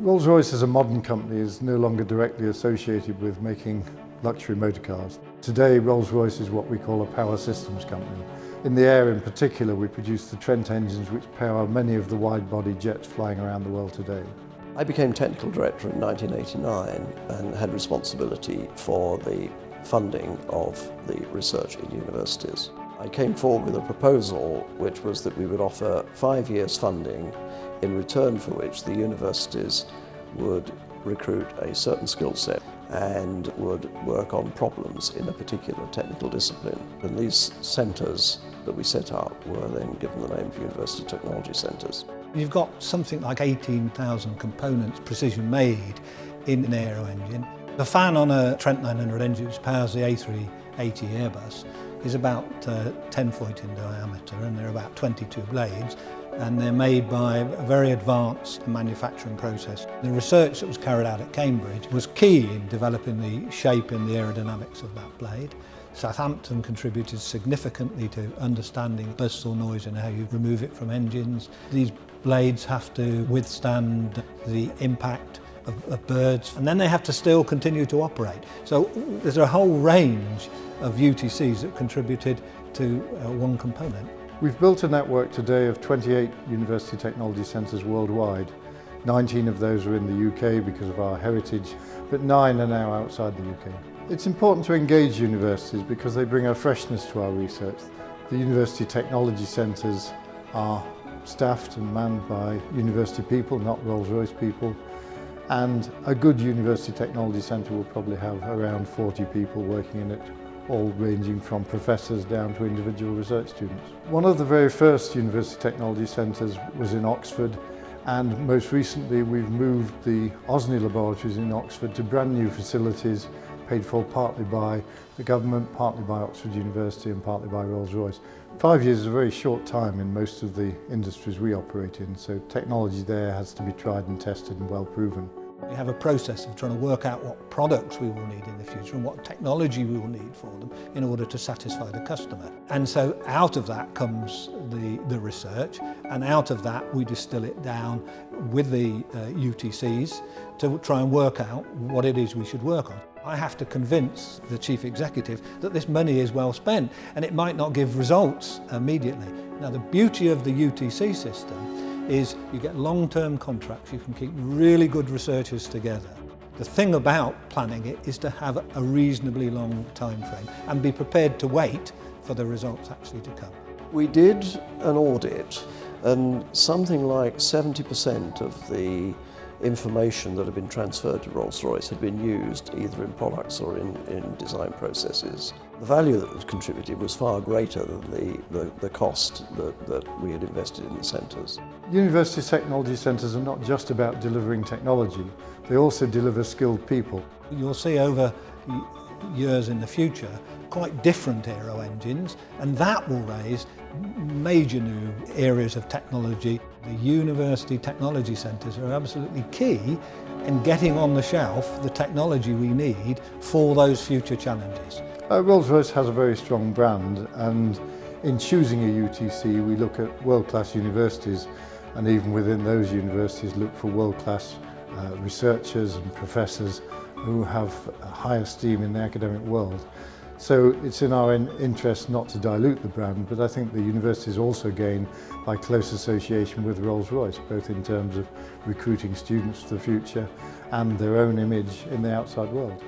Rolls-Royce as a modern company is no longer directly associated with making luxury motor cars. Today Rolls-Royce is what we call a power systems company. In the air in particular we produce the Trent engines which power many of the wide-body jets flying around the world today. I became technical director in 1989 and had responsibility for the funding of the research in universities. I came forward with a proposal which was that we would offer five years funding in return for which the universities would recruit a certain skill set and would work on problems in a particular technical discipline. And these centres that we set up were then given the name of University Technology Centres. You've got something like 18,000 components precision made in an aero engine. The fan on a Trent 900 engine which powers the A380 Airbus is about uh, 10 foot in diameter and there are about 22 blades and they're made by a very advanced manufacturing process. The research that was carried out at Cambridge was key in developing the shape and the aerodynamics of that blade. Southampton contributed significantly to understanding bursal noise and how you remove it from engines. These blades have to withstand the impact of, of birds, and then they have to still continue to operate. So there's a whole range of UTCs that contributed to uh, one component. We've built a network today of 28 university technology centres worldwide. 19 of those are in the UK because of our heritage, but nine are now outside the UK. It's important to engage universities because they bring a freshness to our research. The university technology centres are staffed and manned by university people, not Rolls-Royce people. And a good university technology centre will probably have around 40 people working in it all ranging from professors down to individual research students. One of the very first university technology centres was in Oxford and most recently we've moved the Osney laboratories in Oxford to brand new facilities paid for partly by the government, partly by Oxford University and partly by Rolls-Royce. Five years is a very short time in most of the industries we operate in, so technology there has to be tried and tested and well proven. We have a process of trying to work out what products we will need in the future and what technology we will need for them in order to satisfy the customer. And so out of that comes the, the research and out of that we distill it down with the uh, UTCs to try and work out what it is we should work on. I have to convince the chief executive that this money is well spent and it might not give results immediately. Now the beauty of the UTC system is you get long-term contracts, you can keep really good researchers together. The thing about planning it is to have a reasonably long time frame and be prepared to wait for the results actually to come. We did an audit and something like 70% of the information that had been transferred to Rolls-Royce had been used either in products or in, in design processes. The value that was contributed was far greater than the, the, the cost that, that we had invested in the centres. University technology centres are not just about delivering technology, they also deliver skilled people. You'll see over years in the future quite different aero engines and that will raise major new areas of technology. The university technology centres are absolutely key in getting on the shelf the technology we need for those future challenges. Uh, Rolls-Royce has a very strong brand and in choosing a UTC we look at world-class universities and even within those universities look for world-class uh, researchers and professors who have high esteem in the academic world. So it's in our interest not to dilute the brand, but I think the universities also gain by close association with Rolls-Royce, both in terms of recruiting students for the future and their own image in the outside world.